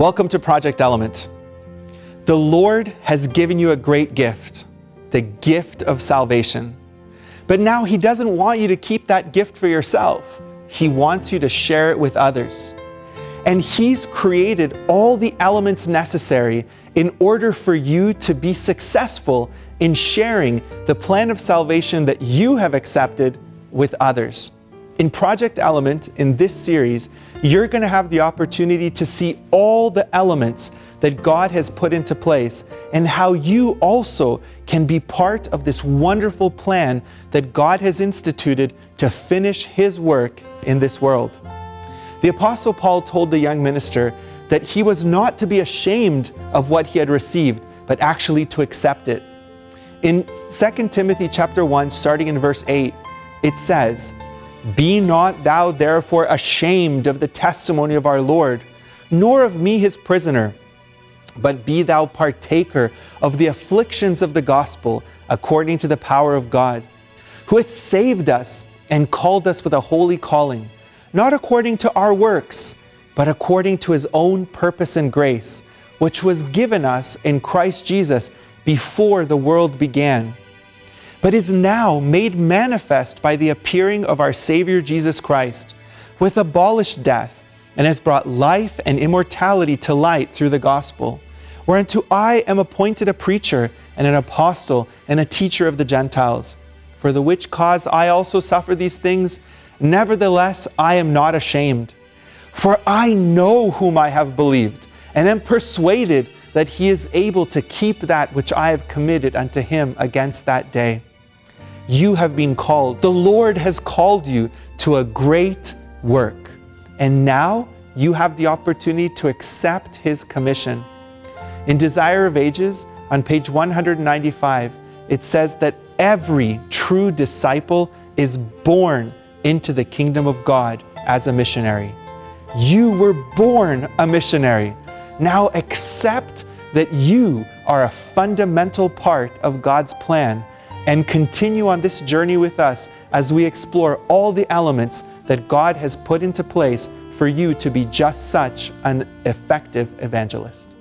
Welcome to Project Element. The Lord has given you a great gift, the gift of salvation. But now He doesn't want you to keep that gift for yourself. He wants you to share it with others. And He's created all the elements necessary in order for you to be successful in sharing the plan of salvation that you have accepted with others. In Project Element, in this series, you're going to have the opportunity to see all the elements that God has put into place and how you also can be part of this wonderful plan that God has instituted to finish His work in this world. The Apostle Paul told the young minister that he was not to be ashamed of what he had received, but actually to accept it. In 2 Timothy chapter 1, starting in verse 8, it says, Be not thou therefore ashamed of the testimony of our Lord, nor of me his prisoner, but be thou partaker of the afflictions of the gospel according to the power of God, who hath saved us and called us with a holy calling, not according to our works, but according to his own purpose and grace, which was given us in Christ Jesus before the world began but is now made manifest by the appearing of our Savior Jesus Christ, who hath abolished death, and hath brought life and immortality to light through the gospel, whereunto I am appointed a preacher, and an apostle, and a teacher of the Gentiles. For the which cause I also suffer these things, nevertheless I am not ashamed. For I know whom I have believed, and am persuaded that he is able to keep that which I have committed unto him against that day you have been called. The Lord has called you to a great work. And now you have the opportunity to accept His commission. In Desire of Ages, on page 195, it says that every true disciple is born into the kingdom of God as a missionary. You were born a missionary. Now accept that you are a fundamental part of God's plan and continue on this journey with us as we explore all the elements that God has put into place for you to be just such an effective evangelist.